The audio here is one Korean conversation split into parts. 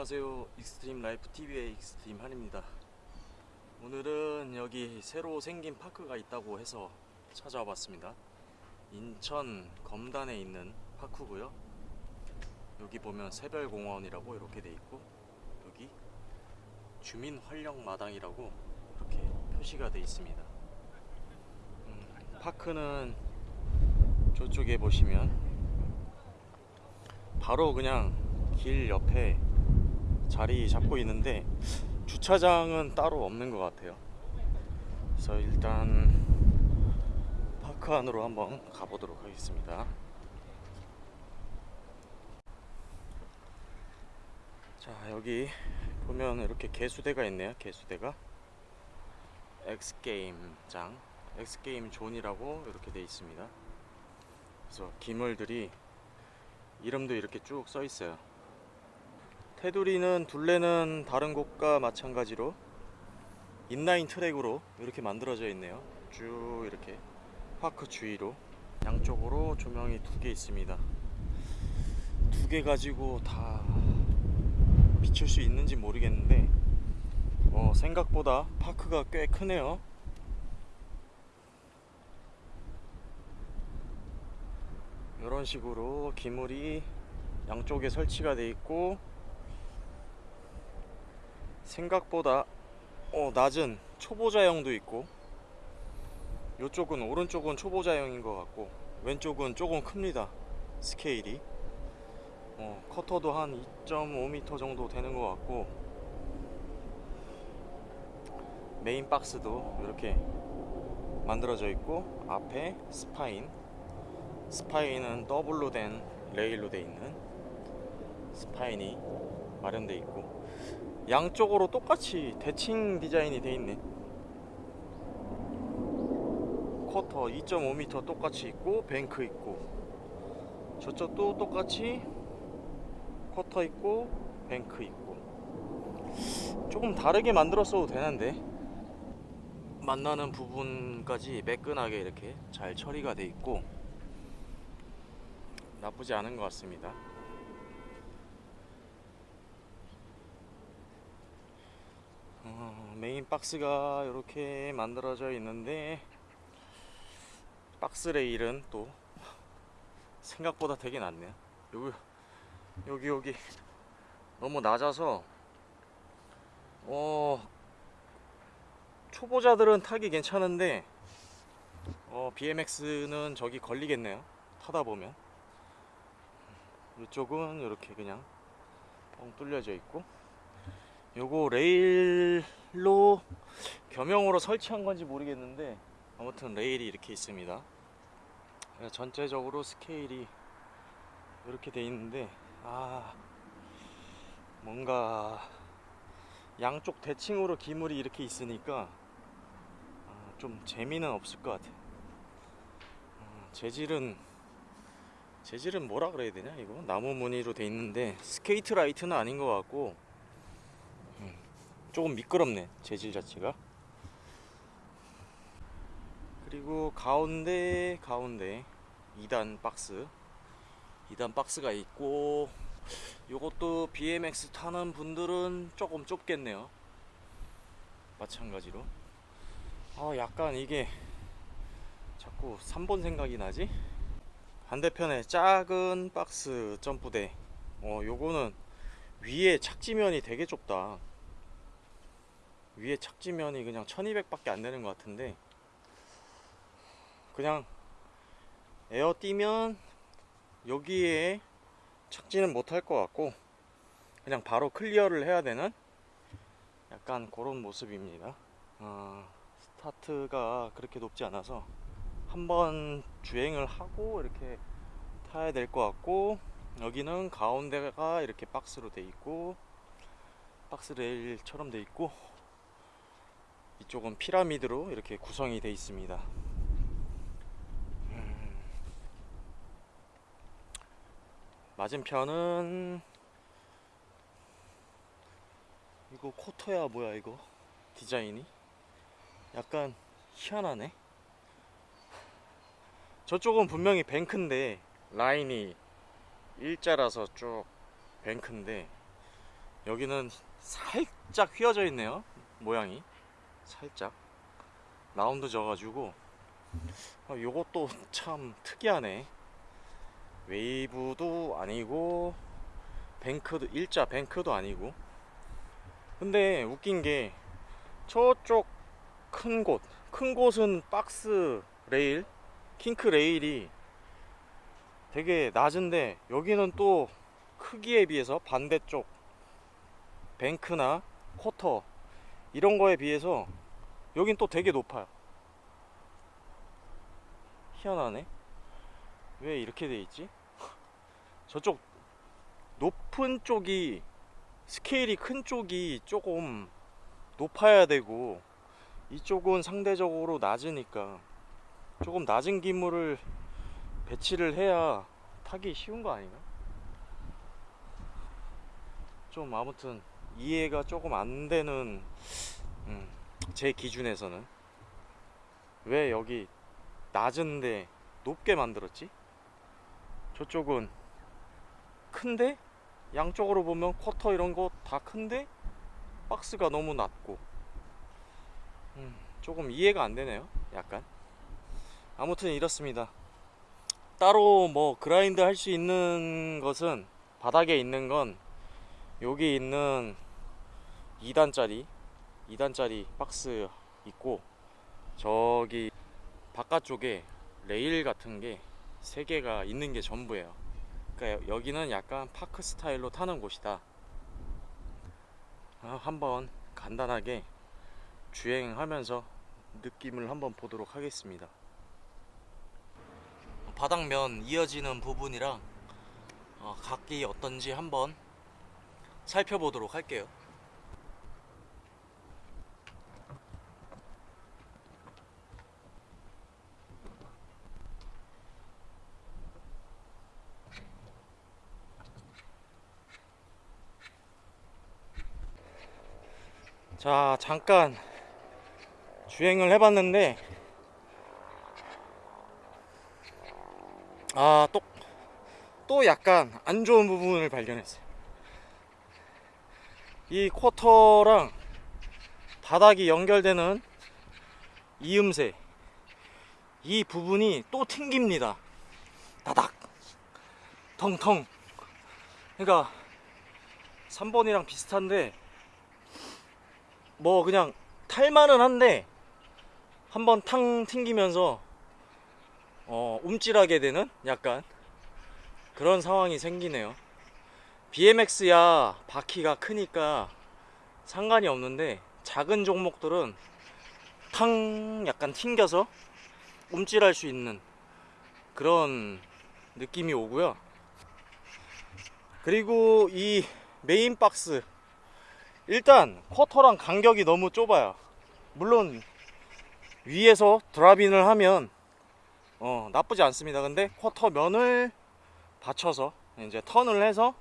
안녕하세요. 익스트림 라이프 TV의 익스트림 한입니다. 오늘은 여기 새로 생긴 park가 있다고 해서 찾아와 봤습니다. 인천 검단에 있는 park고요. 여기 보면 새별공원이라고 이렇게 돼 있고 여기 주민 활력 마당이라고 이렇게 표시가 돼 있습니다. 음, park는 저쪽에 보시면 바로 그냥 길 옆에 자리 잡고 있는데 주차장은 따로 없는 것 같아요. 그래서 일단 park 안으로 한번 가보도록 하겠습니다. 자 여기 보면 이렇게 개수대가 있네요. 개수대가 엑스게임장, 엑스게임 존이라고 이렇게 돼 있습니다. 그래서 기물들이 이름도 이렇게 쭉 써 있어요. 테두리는 둘레는 다른 곳과 마찬가지로 인라인 트랙으로 이렇게 만들어져 있네요. 쭉 이렇게 파크 주위로 양쪽으로 조명이 두 개 있습니다. 두 개 가지고 다 비출 수 있는지 모르겠는데 어, 생각보다 파크가 꽤 크네요. 이런 식으로 기물이 양쪽에 설치가 돼 있고 생각보다 어, 낮은 초보자형도 있고 이쪽은 오른쪽은 초보자형인 것 같고 왼쪽은 조금 큽니다 스케일이. 어, 커터도 한 2.5m 정도 되는 것 같고 메인 박스도 이렇게 만들어져 있고 앞에 spine spine은 더블로 된 레일로 돼 있는 spine이 마련돼 있고 양쪽으로 똑같이 대칭 디자인이 돼 있네. quarter 2.5m 똑같이 있고 bank 있고. 저쪽도 똑같이 quarter 있고 bank 있고. 조금 다르게 만들었어도 되는데. 만나는 부분까지 매끈하게 이렇게 잘 처리가 돼 있고 나쁘지 않은 것 같습니다. 어, 메인 박스가 이렇게 만들어져 있는데 박스 레일은 또 생각보다 되게 낮네요. 여기 여기 여기 너무 낮아서 어 초보자들은 타기 괜찮은데 어 BMX는 저기 걸리겠네요. 타다 보면. 이쪽은 이렇게 그냥 뻥 뚫려져 있고 요거 레일로 겸용으로 설치한 건지 모르겠는데 아무튼 레일이 이렇게 있습니다. 전체적으로 스케일이 이렇게 돼 있는데 아 뭔가 양쪽 대칭으로 기물이 이렇게 있으니까 아, 좀 재미는 없을 것 같아. 어, 재질은 재질은 뭐라 그래야 되냐 이거? 나무 무늬로 돼 있는데 Skatelite는 아닌 것 같고 음, 조금 미끄럽네 재질 자체가. 그리고 가운데 가운데 2단 박스. 2단 박스가 있고 이것도 BMX 타는 분들은 조금 좁겠네요. 마찬가지로. 아 약간 이게 자꾸 3번 생각이 나지? 반대편에 작은 박스 점프대. 어 요거는 위에 착지면이 되게 좁다 위에 착지면이 그냥 1200밖에 안 되는 것 같은데 그냥 에어 뛰면 여기에 착지는 못할 것 같고 그냥 바로 클리어를 해야 되는 약간 그런 모습입니다. 어, 스타트가 그렇게 높지 않아서 한번 주행을 하고 이렇게 타야 될 것 같고 여기는 가운데가 이렇게 박스로 돼 있고 박스 레일처럼 돼 있고 이쪽은 피라미드로 이렇게 구성이 돼 있습니다. 음. 맞은편은 이거 코터야 뭐야 이거? 디자인이? 약간 희한하네. 저쪽은 분명히 뱅크인데 라인이 일자라서 쭉 뱅크인데 여기는 살짝 휘어져 있네요 모양이 살짝 라운드 져가지고. 어, 요것도 참 특이하네. 웨이브도 아니고 뱅크도 일자 뱅크도 아니고. 근데 웃긴 게 저쪽 큰 곳 큰 곳은 박스 레일 킹크 레일이 되게 낮은데 여기는 또 크기에 비해서 반대쪽 뱅크나 쿼터 이런 거에 비해서 여긴 또 되게 높아요 희한하네 왜 이렇게 돼 있지? 저쪽 높은 쪽이 스케일이 큰 쪽이 조금 높아야 되고 이쪽은 상대적으로 낮으니까 조금 낮은 기물을 배치를 해야 타기 쉬운 거 아닌가? 좀 아무튼 이해가 조금 안 되는 음, 제 기준에서는. 왜 여기 낮은데 높게 만들었지? 저쪽은 큰데? 양쪽으로 보면 쿼터 이런 거 다 큰데? 박스가 너무 낮고. 음, 조금 이해가 안 되네요 약간. 아무튼 이렇습니다. 따로 뭐 grind 할 수 있는 것은 바닥에 있는 건 여기 있는 2단짜리 2단짜리 박스 있고 저기 바깥쪽에 레일 같은 게 3개가 있는 게 전부예요. 그러니까 여기는 약간 파크 스타일로 타는 곳이다. 아, 한번 간단하게 주행하면서 느낌을 한번 보도록 하겠습니다. 바닥면 이어지는 부분이랑 어, 각기 어떤지 한번 살펴보도록 할게요. 자 잠깐 주행을 해봤는데 아또 또 약간 안 좋은 부분을 발견했어요 이 쿼터랑 바닥이 연결되는 이음새 이 부분이 또 튕깁니다. 다닥. 텅텅. 그러니까 3번이랑 비슷한데 뭐 그냥 탈만은 한데 한번 탕 튕기면서 어, 움찔하게 되는 약간 그런 상황이 생기네요 BMX야 바퀴가 크니까 상관이 없는데 작은 종목들은 탕 약간 튕겨서 움찔할 수 있는 그런 느낌이 오고요. 그리고 이 메인 박스 일단 쿼터랑 간격이 너무 좁아요. 물론 위에서 drop in을 하면 어, 나쁘지 않습니다. 근데 쿼터 면을 받쳐서 이제 턴을 해서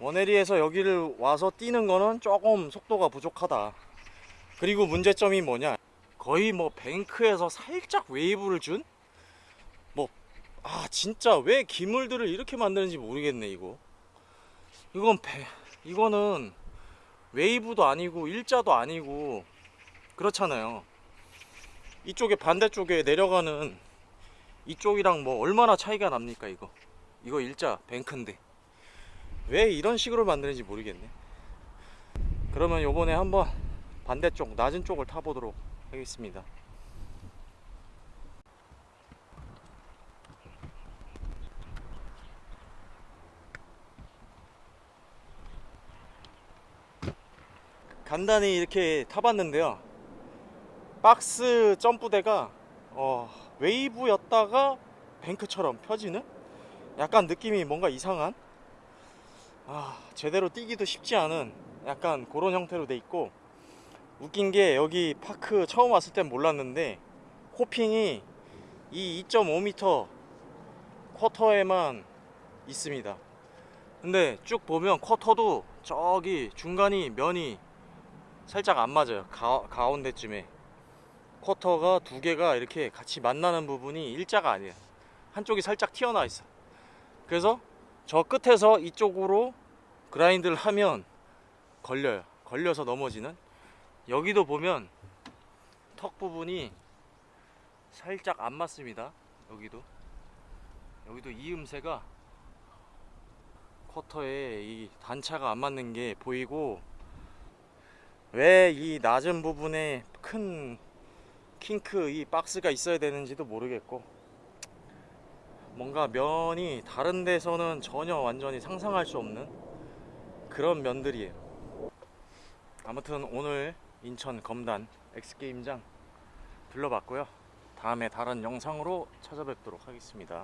원에리에서 여기를 와서 뛰는 거는 조금 속도가 부족하다. 그리고 문제점이 뭐냐? 거의 뭐 뱅크에서 살짝 웨이브를 준? 뭐 아 진짜 왜 기물들을 이렇게 만드는지 모르겠네 이거. 이건 배 이거는 웨이브도 아니고 일자도 아니고 그렇잖아요. 이쪽에 반대쪽에 내려가는 이쪽이랑 뭐 얼마나 차이가 납니까 이거? 이거 일자 뱅크인데 왜 이런 식으로 만드는지 모르겠네. 그러면 요번에 한번 반대쪽 낮은 쪽을 타보도록 하겠습니다. 간단히 이렇게 타봤는데요. 박스 점프대가 어, 웨이브였다가 뱅크처럼 펴지는 약간 느낌이 뭔가 이상한 아, 제대로 뛰기도 쉽지 않은 약간 그런 형태로 돼 있고 웃긴 게 여기 파크 처음 왔을 땐 몰랐는데 코핑이 이 2.5m 쿼터에만 있습니다. 근데 쭉 보면 쿼터도 저기 중간이 면이 살짝 안 맞아요. 가, 가운데쯤에. 쿼터가 두 개가 이렇게 같이 만나는 부분이 일자가 아니에요. 한쪽이 살짝 튀어나와 있어. 그래서 저 끝에서 이쪽으로 그라인드를 하면 걸려요. 걸려서 넘어지는. 여기도 보면 턱 부분이 살짝 안 맞습니다. 여기도. 여기도 이 음새가 쿼터에 이 단차가 안 맞는 게 보이고 왜 이 낮은 부분에 큰 킹크 이 박스가 있어야 되는지도 모르겠고 뭔가 면이 다른 데서는 전혀 완전히 상상할 수 없는 그런 면들이에요. 아무튼 오늘 인천 검단 엑스게임장 둘러봤고요. 다음에 다른 영상으로 찾아뵙도록 하겠습니다.